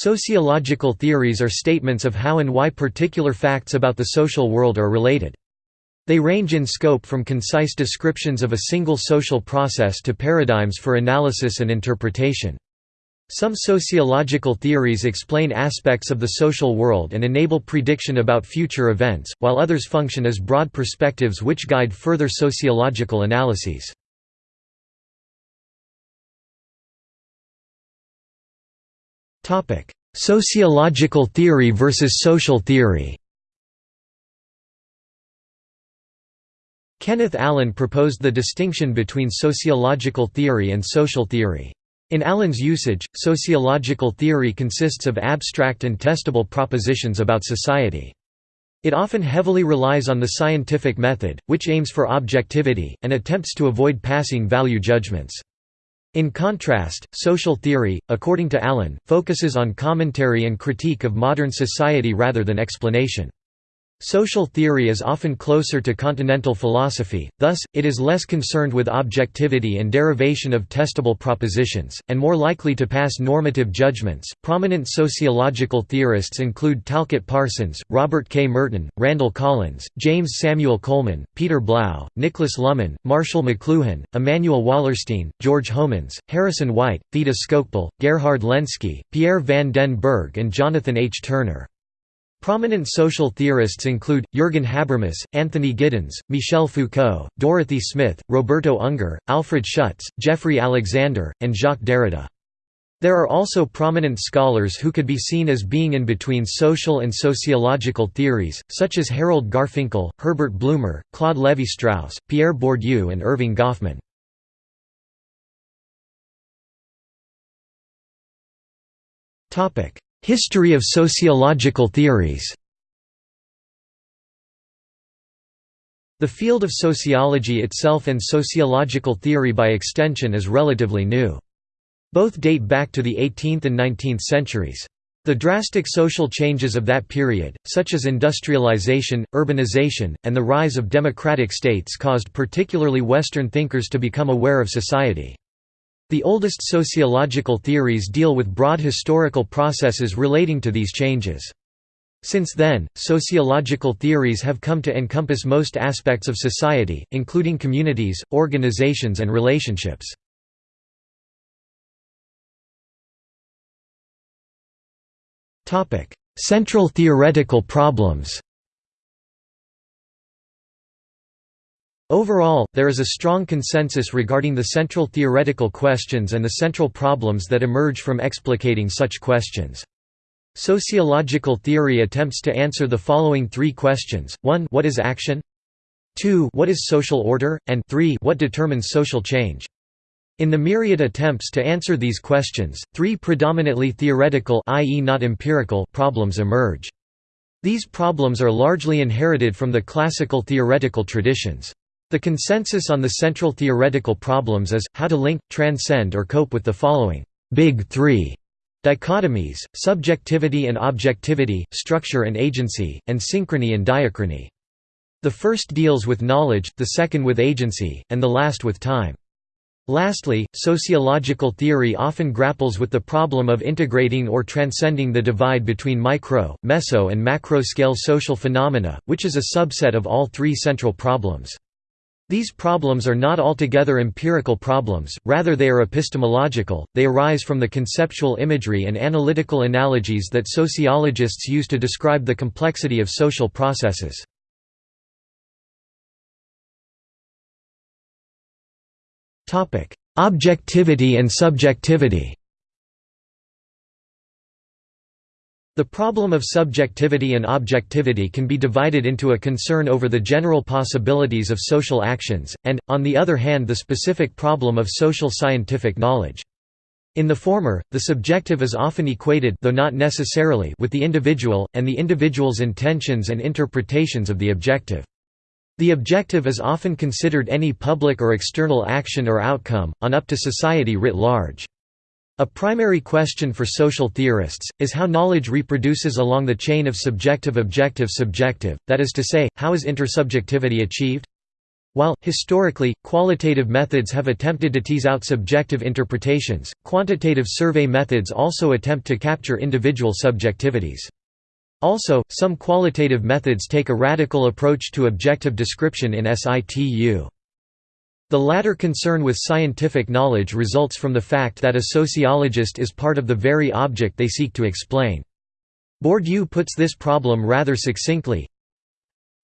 Sociological theories are statements of how and why particular facts about the social world are related. They range in scope from concise descriptions of a single social process to paradigms for analysis and interpretation. Some sociological theories explain aspects of the social world and enable prediction about future events, while others function as broad perspectives which guide further sociological analyses. Sociological theory versus social theory Kenneth Allan proposed the distinction between sociological theory and social theory. In Allan's usage, sociological theory consists of abstract and testable propositions about society. It often heavily relies on the scientific method, which aims for objectivity, and attempts to avoid passing value judgments. In contrast, social theory, according to Allan, focuses on commentary and critique of modern society rather than explanation. Social theory is often closer to continental philosophy, thus, it is less concerned with objectivity and derivation of testable propositions, and more likely to pass normative judgments. Prominent sociological theorists include Talcott Parsons, Robert K. Merton, Randall Collins, James Samuel Coleman, Peter Blau, Niklas Luhmann, Marshall McLuhan, Immanuel Wallerstein, George Homans, Harrison White, Theda Skocpol, Gerhard Lenski, Pierre van den Berghe, and Jonathan H. Turner. Prominent social theorists include, Jürgen Habermas, Anthony Giddens, Michel Foucault, Dorothy Smith, Roberto Unger, Alfred Schutz, Jeffrey Alexander, and Jacques Derrida. There are also prominent scholars who could be seen as being in between social and sociological theories, such as Harold Garfinkel, Herbert Blumer, Claude Lévi-Strauss, Pierre Bourdieu and Erving Goffman. History of sociological theories The field of sociology itself and sociological theory by extension is relatively new. Both date back to the 18th and 19th centuries. The drastic social changes of that period, such as industrialization, urbanization, and the rise of democratic states caused particularly Western thinkers to become aware of society. The oldest sociological theories deal with broad historical processes relating to these changes. Since then, sociological theories have come to encompass most aspects of society, including communities, organizations and relationships. Central theoretical problems Overall, there is a strong consensus regarding the central theoretical questions and the central problems that emerge from explicating such questions. Sociological theory attempts to answer the following three questions, 1 what is action? 2 what is social order? and 3 what determines social change? In the myriad attempts to answer these questions, three predominantly theoretical i.e. not empirical problems emerge. These problems are largely inherited from the classical theoretical traditions. The consensus on the central theoretical problems is, how to link, transcend or cope with the following «big three dichotomies, subjectivity and objectivity, structure and agency, and synchrony and diachrony. The first deals with knowledge, the second with agency, and the last with time. Lastly, sociological theory often grapples with the problem of integrating or transcending the divide between micro, meso and macro-scale social phenomena, which is a subset of all three central problems. These problems are not altogether empirical problems, rather they are epistemological, they arise from the conceptual imagery and analytical analogies that sociologists use to describe the complexity of social processes. Objectivity and subjectivity The problem of subjectivity and objectivity can be divided into a concern over the general possibilities of social actions, and, on the other hand the specific problem of social scientific knowledge. In the former, the subjective is often equated though not necessarily with the individual, and the individual's intentions and interpretations of the objective. The objective is often considered any public or external action or outcome, on up to society writ large. A primary question for social theorists, is how knowledge reproduces along the chain of subjective-objective-subjective, that is to say, how is intersubjectivity achieved? While, historically, qualitative methods have attempted to tease out subjective interpretations, quantitative survey methods also attempt to capture individual subjectivities. Also, some qualitative methods take a radical approach to objective description in situ. The latter concern with scientific knowledge results from the fact that a sociologist is part of the very object they seek to explain. Bourdieu puts this problem rather succinctly,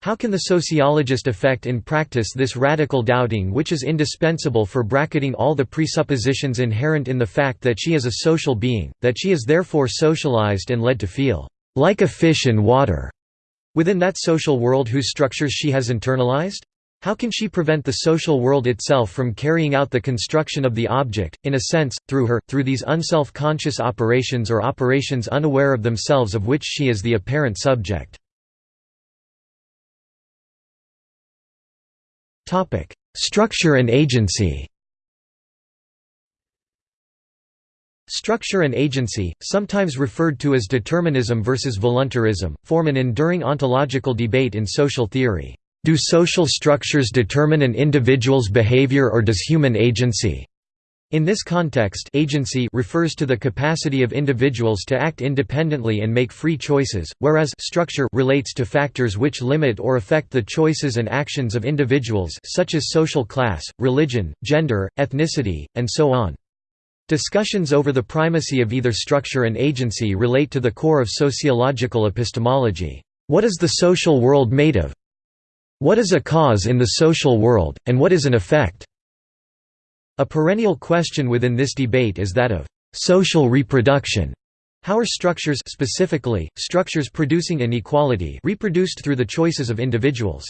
how can the sociologist effect in practice this radical doubting which is indispensable for bracketing all the presuppositions inherent in the fact that she is a social being, that she is therefore socialized and led to feel like a fish in water within that social world whose structures she has internalized? How can she prevent the social world itself from carrying out the construction of the object, in a sense, through her, through these unself-conscious operations or operations unaware of themselves of which she is the apparent subject? Structure and agency. Structure and agency, sometimes referred to as determinism versus voluntarism, form an enduring ontological debate in social theory. Do social structures determine an individual's behavior or does human agency? In this context agency refers to the capacity of individuals to act independently and make free choices, whereas structure relates to factors which limit or affect the choices and actions of individuals such as social class, religion, gender, ethnicity, and so on. Discussions over the primacy of either structure and agency relate to the core of sociological epistemology. What is the social world made of? What is a cause in the social world, and what is an effect? A perennial question within this debate is that of social reproduction. How are structures specifically, structures producing inequality reproduced through the choices of individuals?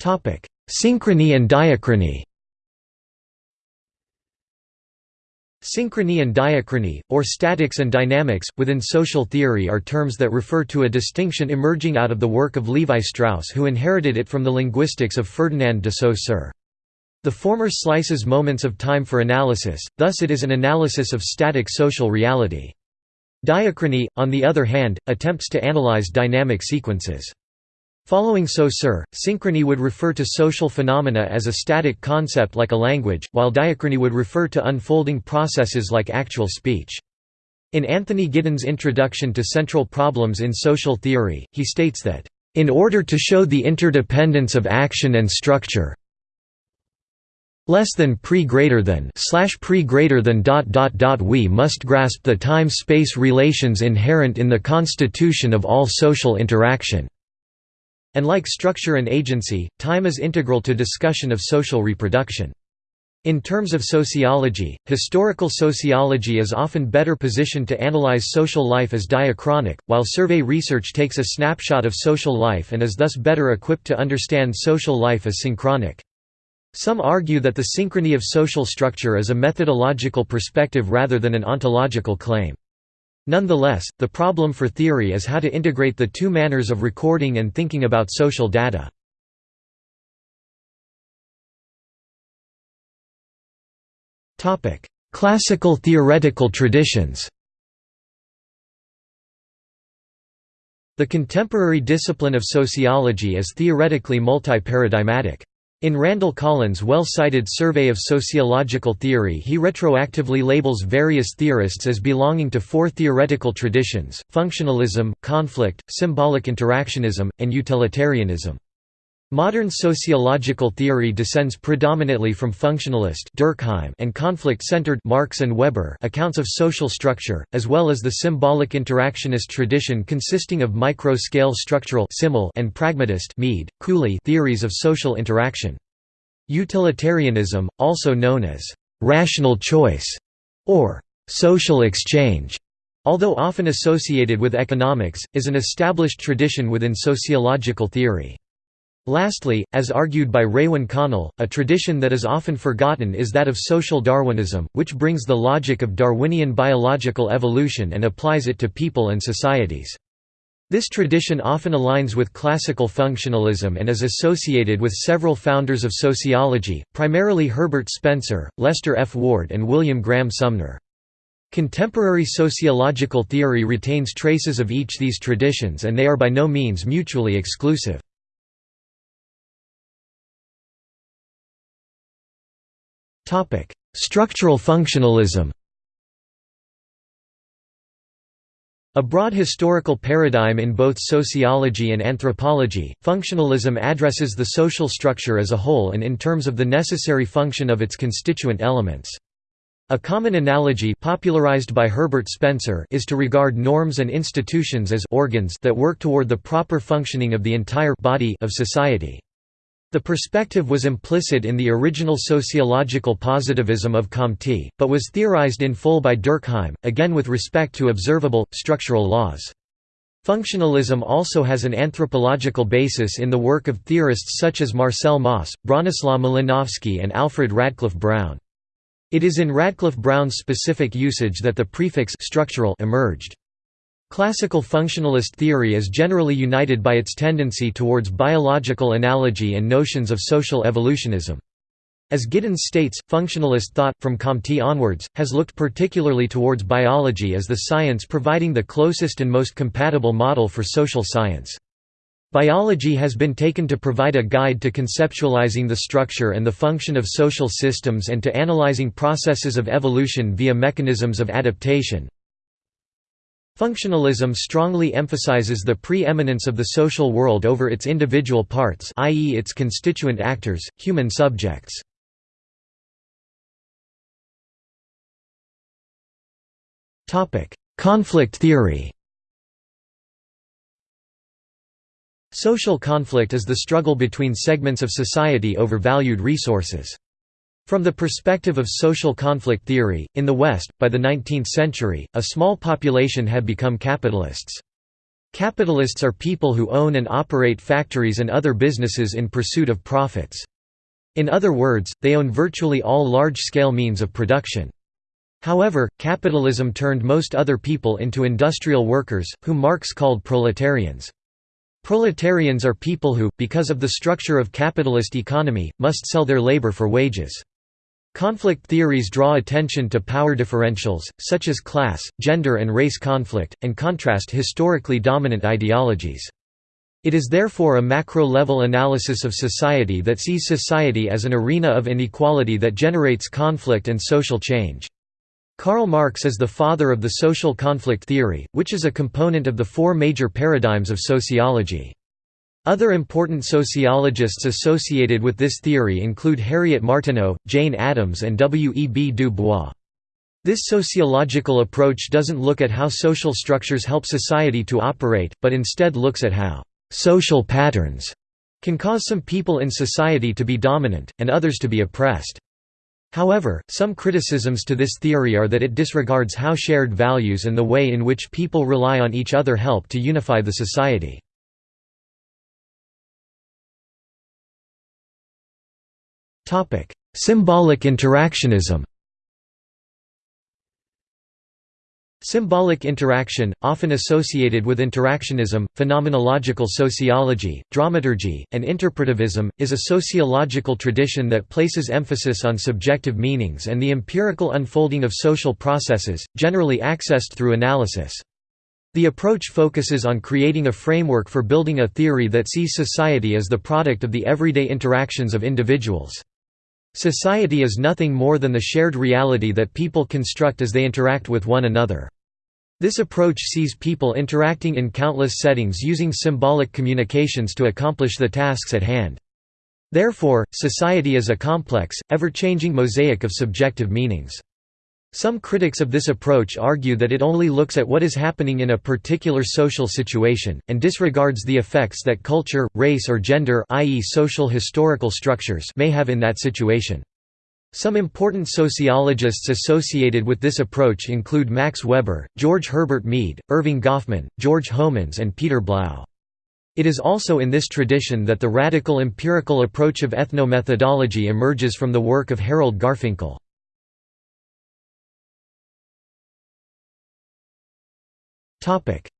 Synchrony and diachrony Synchrony and diachrony, or statics and dynamics, within social theory are terms that refer to a distinction emerging out of the work of Levi Strauss who inherited it from the linguistics of Ferdinand de Saussure. The former slices moments of time for analysis, thus it is an analysis of static social reality. Diachrony, on the other hand, attempts to analyze dynamic sequences. Following Saussure, synchrony would refer to social phenomena as a static concept like a language, while diachrony would refer to unfolding processes like actual speech. In Anthony Giddens' introduction to Central Problems in Social Theory, he states that, "...in order to show the interdependence of action and structure less than pre greater than slash pre greater than dot dot dot we must grasp the time-space relations inherent in the constitution of all social interaction." And like structure and agency, time is integral to discussion of social reproduction. In terms of sociology, historical sociology is often better positioned to analyze social life as diachronic, while survey research takes a snapshot of social life and is thus better equipped to understand social life as synchronic. Some argue that the synchrony of social structure is a methodological perspective rather than an ontological claim. Nonetheless, the problem for theory is how to integrate the two manners of recording and thinking about social data. Classical theoretical traditions The contemporary discipline of sociology is theoretically multi-paradigmatic. In Randall Collins' well-cited Survey of Sociological Theory he retroactively labels various theorists as belonging to four theoretical traditions, functionalism, conflict, symbolic interactionism, and utilitarianism. Modern sociological theory descends predominantly from functionalist Durkheim and conflict-centered Marx and Weber accounts of social structure, as well as the symbolic interactionist tradition consisting of micro-scale structural and pragmatist Mead, Cooley theories of social interaction. Utilitarianism, also known as rational choice or social exchange, although often associated with economics, is an established tradition within sociological theory. Lastly, as argued by Raewyn Connell, a tradition that is often forgotten is that of social Darwinism, which brings the logic of Darwinian biological evolution and applies it to people and societies. This tradition often aligns with classical functionalism and is associated with several founders of sociology, primarily Herbert Spencer, Lester F. Ward and William Graham Sumner. Contemporary sociological theory retains traces of each these traditions and they are by no means mutually exclusive. Structural functionalism A broad historical paradigm in both sociology and anthropology, functionalism addresses the social structure as a whole and in terms of the necessary function of its constituent elements. A common analogy popularized by Herbert Spencer is to regard norms and institutions as organs that work toward the proper functioning of the entire body of society. The perspective was implicit in the original sociological positivism of Comte, but was theorized in full by Durkheim, again with respect to observable, structural laws. Functionalism also has an anthropological basis in the work of theorists such as Marcel Mauss, Bronislaw Malinowski and Alfred Radcliffe Brown. It is in Radcliffe Brown's specific usage that the prefix structural emerged. Classical functionalist theory is generally united by its tendency towards biological analogy and notions of social evolutionism. As Giddens states, functionalist thought, from Comte onwards, has looked particularly towards biology as the science providing the closest and most compatible model for social science. Biology has been taken to provide a guide to conceptualizing the structure and the function of social systems and to analyzing processes of evolution via mechanisms of adaptation. Functionalism strongly emphasizes the pre-eminence of the social world over its individual parts i.e. its constituent actors, human subjects. Conflict theory Social conflict is the struggle between segments of society over valued resources. From the perspective of social conflict theory, in the West, by the 19th century, a small population had become capitalists. Capitalists are people who own and operate factories and other businesses in pursuit of profits. In other words, they own virtually all large-scale means of production. However, capitalism turned most other people into industrial workers, whom Marx called proletarians. Proletarians are people who, because of the structure of capitalist economy, must sell their labor for wages. Conflict theories draw attention to power differentials, such as class, gender and race conflict, and contrast historically dominant ideologies. It is therefore a macro-level analysis of society that sees society as an arena of inequality that generates conflict and social change. Karl Marx is the father of the social conflict theory, which is a component of the four major paradigms of sociology. Other important sociologists associated with this theory include Harriet Martineau, Jane Addams and W. E. B. Du Bois. This sociological approach doesn't look at how social structures help society to operate, but instead looks at how «social patterns» can cause some people in society to be dominant, and others to be oppressed. However, some criticisms to this theory are that it disregards how shared values and the way in which people rely on each other help to unify the society. Symbolic interactionism Symbolic interaction, often associated with interactionism, phenomenological sociology, dramaturgy, and interpretivism, is a sociological tradition that places emphasis on subjective meanings and the empirical unfolding of social processes, generally accessed through analysis. The approach focuses on creating a framework for building a theory that sees society as the product of the everyday interactions of individuals. Society is nothing more than the shared reality that people construct as they interact with one another. This approach sees people interacting in countless settings using symbolic communications to accomplish the tasks at hand. Therefore, society is a complex, ever-changing mosaic of subjective meanings. Some critics of this approach argue that it only looks at what is happening in a particular social situation, and disregards the effects that culture, race or gender i.e. social historical structures may have in that situation. Some important sociologists associated with this approach include Max Weber, George Herbert Mead, Erving Goffman, George Homans and Peter Blau. It is also in this tradition that the radical empirical approach of ethnomethodology emerges from the work of Harold Garfinkel.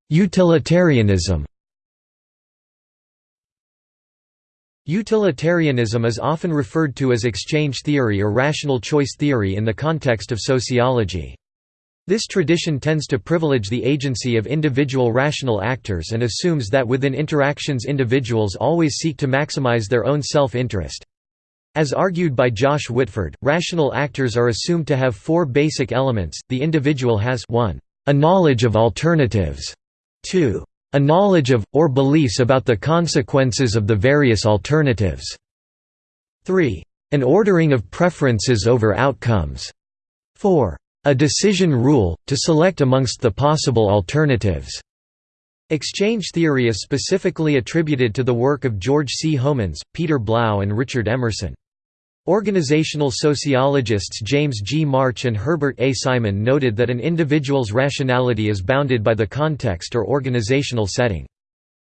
Utilitarianism Utilitarianism is often referred to as exchange theory or rational choice theory in the context of sociology. This tradition tends to privilege the agency of individual rational actors and assumes that within interactions individuals always seek to maximize their own self-interest. As argued by Josh Whitford, rational actors are assumed to have four basic elements, the individual has 1. A knowledge of alternatives, 2. a knowledge of, or beliefs about the consequences of the various alternatives, 3. an ordering of preferences over outcomes, 4. A decision rule, to select amongst the possible alternatives. Exchange theory is specifically attributed to the work of George C. Homans, Peter Blau and Richard Emerson. Organizational sociologists James G. March and Herbert A. Simon noted that an individual's rationality is bounded by the context or organizational setting.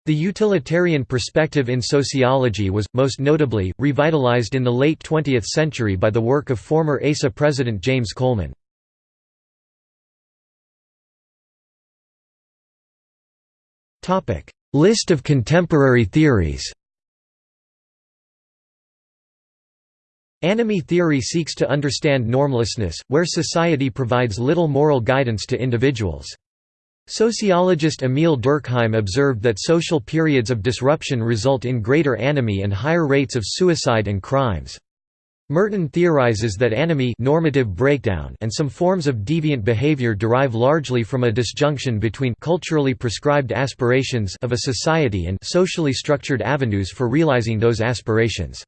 The utilitarian perspective in sociology was, most notably, revitalized in the late 20th century by the work of former ASA president James Coleman. List of contemporary theories Anomie theory seeks to understand normlessness, where society provides little moral guidance to individuals. Sociologist Emile Durkheim observed that social periods of disruption result in greater anomie and higher rates of suicide and crimes. Merton theorizes that anomie normative breakdown and some forms of deviant behavior derive largely from a disjunction between culturally prescribed aspirations of a society and socially structured avenues for realizing those aspirations.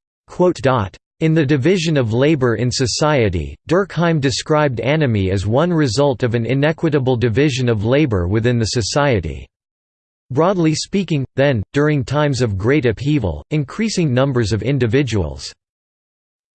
In The Division of Labor in Society, Durkheim described anomie as one result of an inequitable division of labor within the society. Broadly speaking, then, during times of great upheaval, increasing numbers of individuals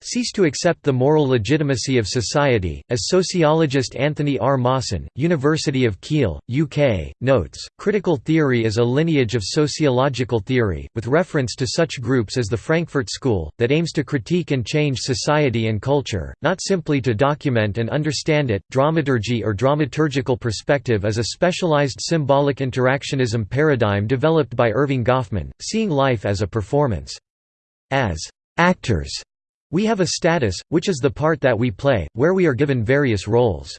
cease to accept the moral legitimacy of society, as sociologist Anthony R. Mawson, University of Keele, UK, notes. Critical theory is a lineage of sociological theory, with reference to such groups as the Frankfurt School, that aims to critique and change society and culture, not simply to document and understand it. Dramaturgy or dramaturgical perspective is a specialized symbolic interactionism paradigm developed by Erving Goffman, seeing life as a performance. As actors we have a status, which is the part that we play, where we are given various roles.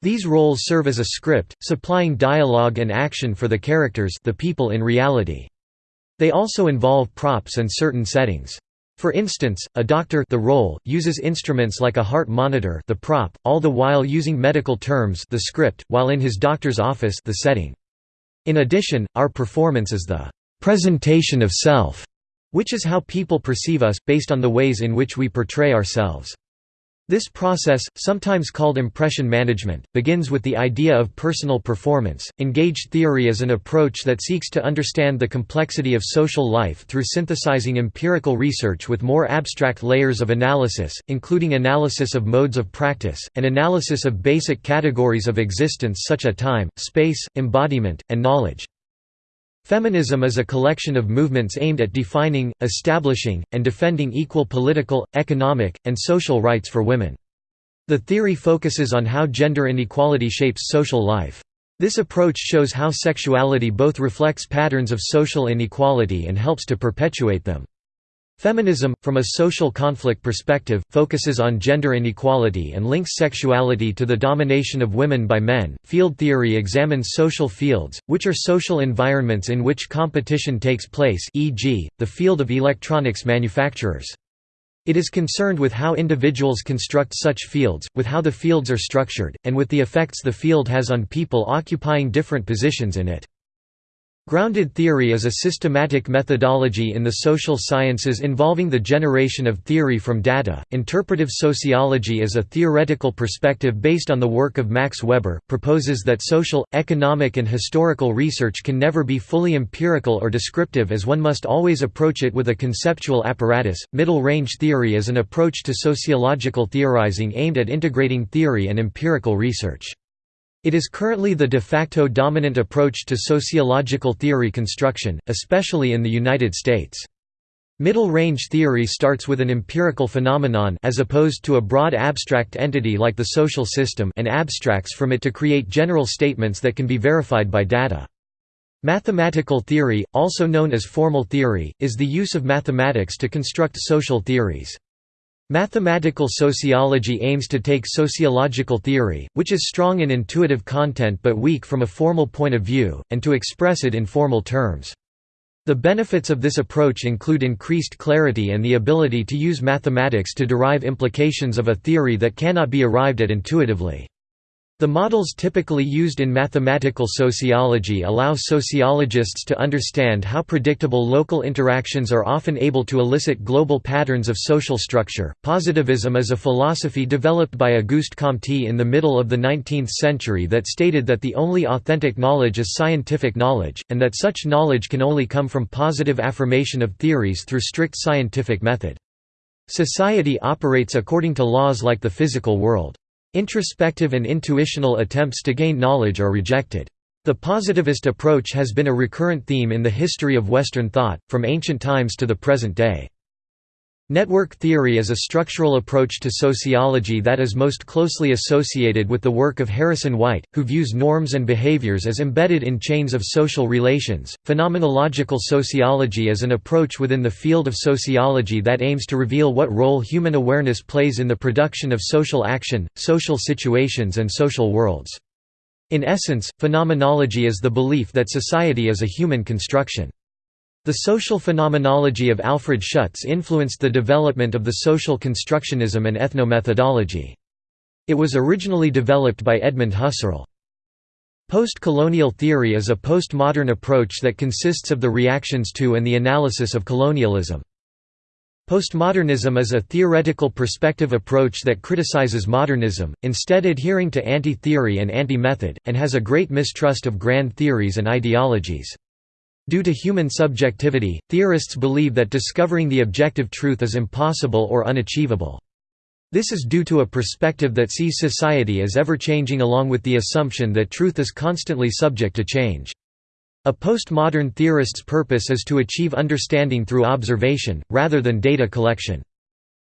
These roles serve as a script, supplying dialogue and action for the characters the people in reality. They also involve props and certain settings. For instance, a doctor the role, uses instruments like a heart monitor the prop, all the while using medical terms the script, while in his doctor's office the setting. In addition, our performance is the «presentation of self» which is how people perceive us, based on the ways in which we portray ourselves. This process, sometimes called impression management, begins with the idea of personal performance. Engaged theory is an approach that seeks to understand the complexity of social life through synthesizing empirical research with more abstract layers of analysis, including analysis of modes of practice, and analysis of basic categories of existence such as time, space, embodiment, and knowledge. Feminism is a collection of movements aimed at defining, establishing, and defending equal political, economic, and social rights for women. The theory focuses on how gender inequality shapes social life. This approach shows how sexuality both reflects patterns of social inequality and helps to perpetuate them. Feminism, from a social conflict perspective, focuses on gender inequality and links sexuality to the domination of women by men. Field theory examines social fields, which are social environments in which competition takes place, e.g., the field of electronics manufacturers. It is concerned with how individuals construct such fields, with how the fields are structured, and with the effects the field has on people occupying different positions in it. Grounded theory is a systematic methodology in the social sciences involving the generation of theory from data. Interpretive sociology is a theoretical perspective based on the work of Max Weber, proposes that social, economic, and historical research can never be fully empirical or descriptive as one must always approach it with a conceptual apparatus. Middle range theory is an approach to sociological theorizing aimed at integrating theory and empirical research. It is currently the de facto dominant approach to sociological theory construction, especially in the United States. Middle-range theory starts with an empirical phenomenon as opposed to a broad abstract entity like the social system and abstracts from it to create general statements that can be verified by data. Mathematical theory, also known as formal theory, is the use of mathematics to construct social theories. Mathematical sociology aims to take sociological theory, which is strong in intuitive content but weak from a formal point of view, and to express it in formal terms. The benefits of this approach include increased clarity and the ability to use mathematics to derive implications of a theory that cannot be arrived at intuitively. The models typically used in mathematical sociology allow sociologists to understand how predictable local interactions are often able to elicit global patterns of social structure. Positivism is a philosophy developed by Auguste Comte in the middle of the 19th century that stated that the only authentic knowledge is scientific knowledge, and that such knowledge can only come from positive affirmation of theories through strict scientific method. Society operates according to laws like the physical world. Introspective and intuitional attempts to gain knowledge are rejected. The positivist approach has been a recurrent theme in the history of Western thought, from ancient times to the present day. Network theory is a structural approach to sociology that is most closely associated with the work of Harrison White, who views norms and behaviors as embedded in chains of social relations. Phenomenological sociology is an approach within the field of sociology that aims to reveal what role human awareness plays in the production of social action, social situations, and social worlds. In essence, phenomenology is the belief that society is a human construction. The social phenomenology of Alfred Schutz influenced the development of the social constructionism and ethnomethodology. It was originally developed by Edmund Husserl. Post-colonial theory is a postmodern approach that consists of the reactions to and the analysis of colonialism. Postmodernism is a theoretical perspective approach that criticizes modernism, instead adhering to anti-theory and anti-method, and has a great mistrust of grand theories and ideologies. Due to human subjectivity, theorists believe that discovering the objective truth is impossible or unachievable. This is due to a perspective that sees society as ever-changing along with the assumption that truth is constantly subject to change. A postmodern theorist's purpose is to achieve understanding through observation, rather than data collection.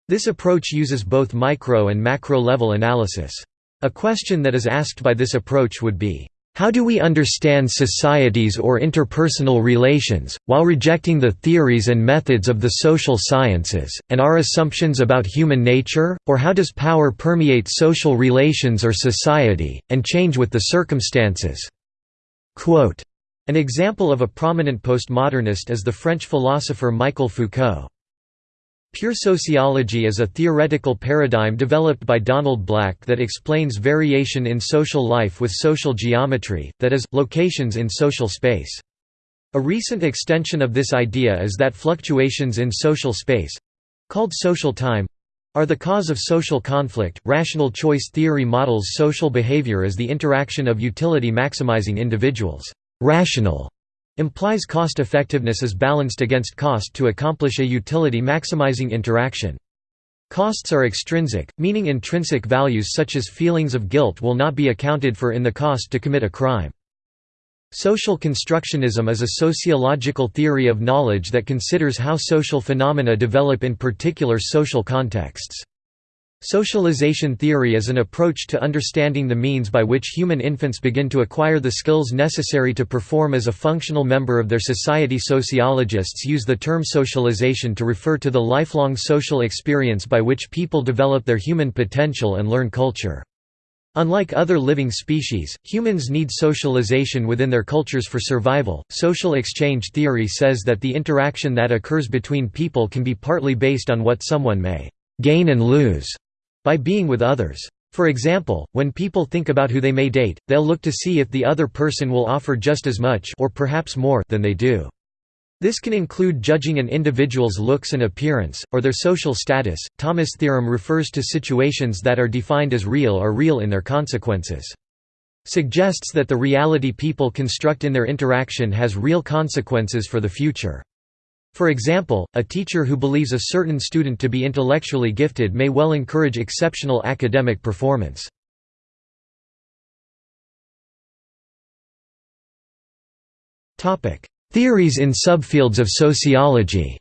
This approach uses both micro and macro-level analysis. A question that is asked by this approach would be, how do we understand societies or interpersonal relations, while rejecting the theories and methods of the social sciences, and our assumptions about human nature, or how does power permeate social relations or society, and change with the circumstances?" Quote, An example of a prominent postmodernist is the French philosopher Michel Foucault. Pure sociology is a theoretical paradigm developed by Donald Black that explains variation in social life with social geometry, that is, locations in social space. A recent extension of this idea is that fluctuations in social space—called social time—are the cause of social conflict. Rational choice theory models social behavior as the interaction of utility maximizing individuals. Rational implies cost effectiveness is balanced against cost to accomplish a utility-maximizing interaction. Costs are extrinsic, meaning intrinsic values such as feelings of guilt will not be accounted for in the cost to commit a crime. Social constructionism is a sociological theory of knowledge that considers how social phenomena develop in particular social contexts. Socialization theory is an approach to understanding the means by which human infants begin to acquire the skills necessary to perform as a functional member of their society. Sociologists use the term socialization to refer to the lifelong social experience by which people develop their human potential and learn culture. Unlike other living species, humans need socialization within their cultures for survival. Social exchange theory says that the interaction that occurs between people can be partly based on what someone may gain and lose by being with others. For example, when people think about who they may date, they'll look to see if the other person will offer just as much or perhaps more than they do. This can include judging an individual's looks and appearance, or their social status. Thomas' theorem refers to situations that are defined as real or real in their consequences. Suggests that the reality people construct in their interaction has real consequences for the future. For example, a teacher who believes a certain student to be intellectually gifted may well encourage exceptional academic performance. Theories in subfields of sociology.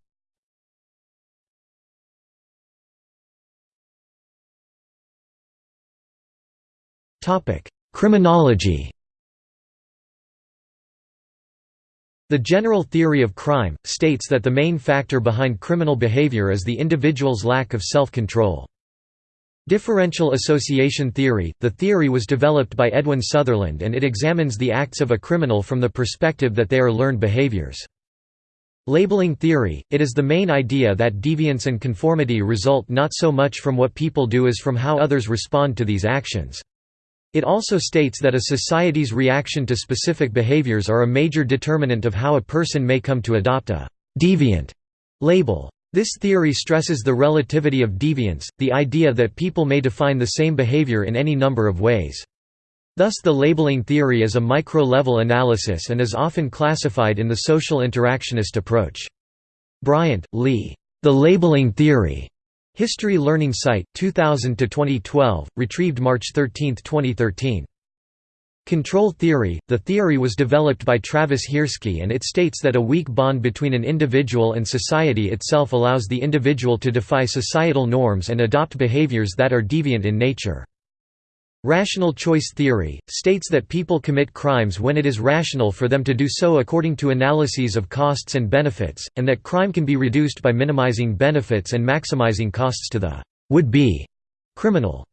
Criminology The general theory of crime, states that the main factor behind criminal behavior is the individual's lack of self-control. Differential association theory – The theory was developed by Edwin Sutherland and it examines the acts of a criminal from the perspective that they are learned behaviors. Labeling theory – It is the main idea that deviance and conformity result not so much from what people do as from how others respond to these actions. It also states that a society's reaction to specific behaviors are a major determinant of how a person may come to adopt a «deviant» label. This theory stresses the relativity of deviance, the idea that people may define the same behavior in any number of ways. Thus the labeling theory is a micro-level analysis and is often classified in the social interactionist approach. Bryant, Lee. The Labeling Theory. History Learning Site, 2000–2012, retrieved March 13, 2013. Control theory – The theory was developed by Travis Hirschi and it states that a weak bond between an individual and society itself allows the individual to defy societal norms and adopt behaviors that are deviant in nature. Rational choice theory, states that people commit crimes when it is rational for them to do so according to analyses of costs and benefits, and that crime can be reduced by minimizing benefits and maximizing costs to the would-be criminal.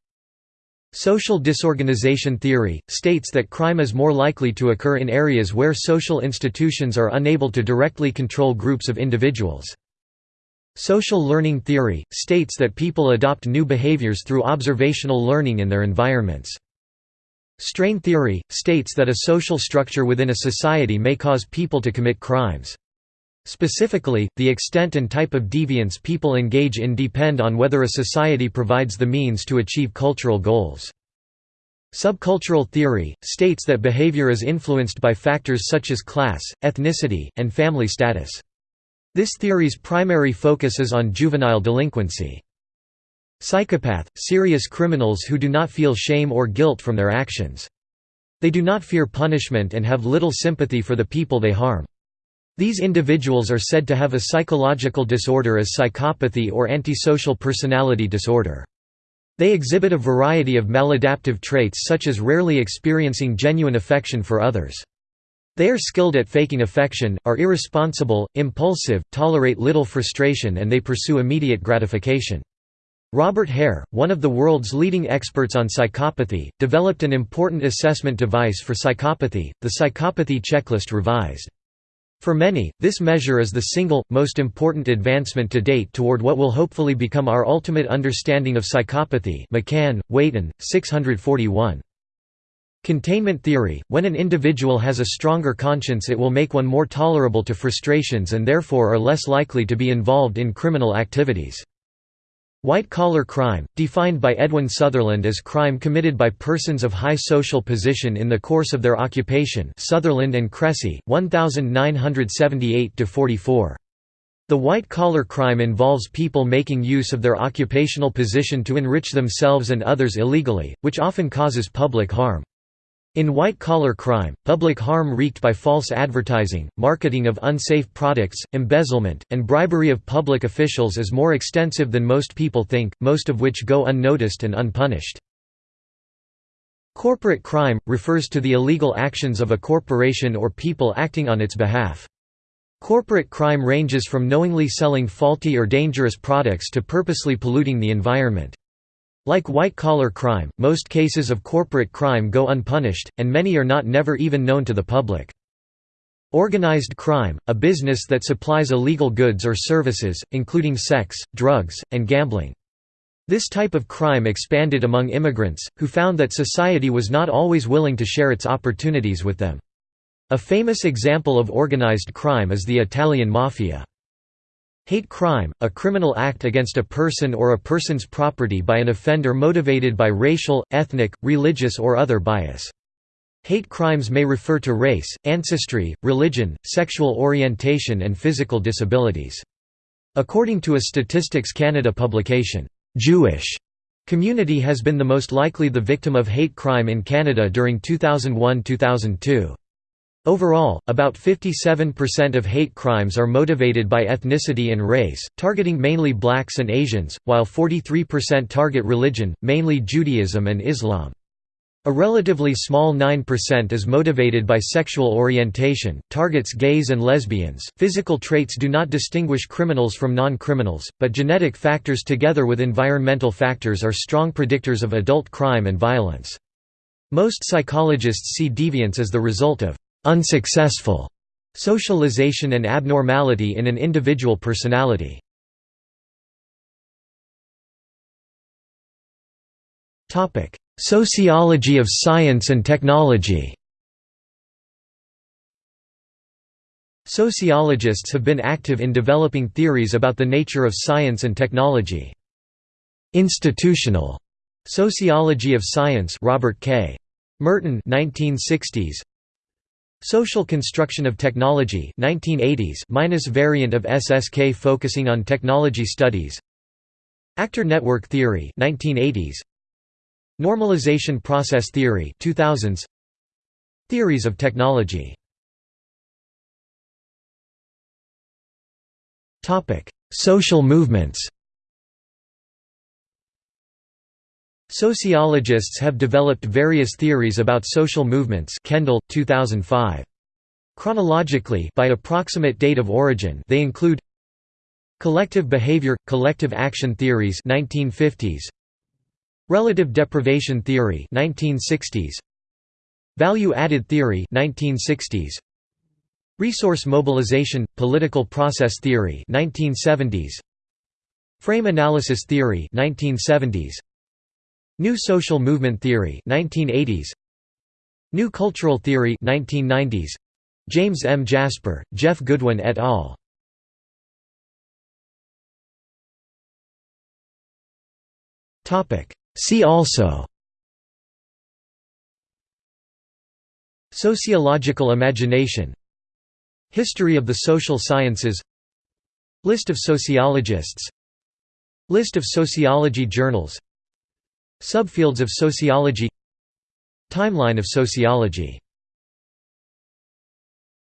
Social disorganization theory, states that crime is more likely to occur in areas where social institutions are unable to directly control groups of individuals. Social learning theory, states that people adopt new behaviors through observational learning in their environments. Strain theory, states that a social structure within a society may cause people to commit crimes. Specifically, the extent and type of deviance people engage in depend on whether a society provides the means to achieve cultural goals. Subcultural theory, states that behavior is influenced by factors such as class, ethnicity, and family status. This theory's primary focus is on juvenile delinquency. Psychopath – serious criminals who do not feel shame or guilt from their actions. They do not fear punishment and have little sympathy for the people they harm. These individuals are said to have a psychological disorder as psychopathy or antisocial personality disorder. They exhibit a variety of maladaptive traits such as rarely experiencing genuine affection for others. They are skilled at faking affection, are irresponsible, impulsive, tolerate little frustration and they pursue immediate gratification. Robert Hare, one of the world's leading experts on psychopathy, developed an important assessment device for psychopathy, the Psychopathy Checklist Revised. For many, this measure is the single, most important advancement to date toward what will hopefully become our ultimate understanding of psychopathy McCann, Wheaton, 641. Containment theory – When an individual has a stronger conscience it will make one more tolerable to frustrations and therefore are less likely to be involved in criminal activities. White-collar crime, defined by Edwin Sutherland as crime committed by persons of high social position in the course of their occupation Sutherland and Cressey, 1978–44. The white-collar crime involves people making use of their occupational position to enrich themselves and others illegally, which often causes public harm. In white-collar crime, public harm wreaked by false advertising, marketing of unsafe products, embezzlement, and bribery of public officials is more extensive than most people think, most of which go unnoticed and unpunished. Corporate crime – refers to the illegal actions of a corporation or people acting on its behalf. Corporate crime ranges from knowingly selling faulty or dangerous products to purposely polluting the environment. Like white-collar crime, most cases of corporate crime go unpunished, and many are not never even known to the public. Organized crime, a business that supplies illegal goods or services, including sex, drugs, and gambling. This type of crime expanded among immigrants, who found that society was not always willing to share its opportunities with them. A famous example of organized crime is the Italian Mafia. Hate crime, a criminal act against a person or a person's property by an offender motivated by racial, ethnic, religious or other bias. Hate crimes may refer to race, ancestry, religion, sexual orientation and physical disabilities. According to a Statistics Canada publication, "'Jewish' community has been the most likely the victim of hate crime in Canada during 2001–2002. Overall, about 57% of hate crimes are motivated by ethnicity and race, targeting mainly blacks and Asians, while 43% target religion, mainly Judaism and Islam. A relatively small 9% is motivated by sexual orientation, targets gays and lesbians. Physical traits do not distinguish criminals from non criminals, but genetic factors together with environmental factors are strong predictors of adult crime and violence. Most psychologists see deviance as the result of unsuccessful socialization and abnormality in an individual personality. Topic: Sociology of science and technology Sociologists have been active in developing theories about the nature of science and technology. Institutional sociology of science Robert K. Merton 1960s Social construction of technology 1980s minus variant of SSK focusing on technology studies. Actor network theory 1980s Normalization process theory 2000s Theories of technology. Topic: Social movements. Sociologists have developed various theories about social movements Kendall 2005 Chronologically by approximate date of origin they include Collective behavior collective action theories 1950s Relative deprivation theory 1960s Value-added theory 1960s Resource mobilization political process theory 1970s Frame analysis theory 1970s New social movement theory 1980s New cultural theory 1990s James M. Jasper, Jeff Goodwin et al. Topic See also Sociological imagination History of the social sciences List of sociologists List of sociology journals Subfields of sociology Timeline of sociology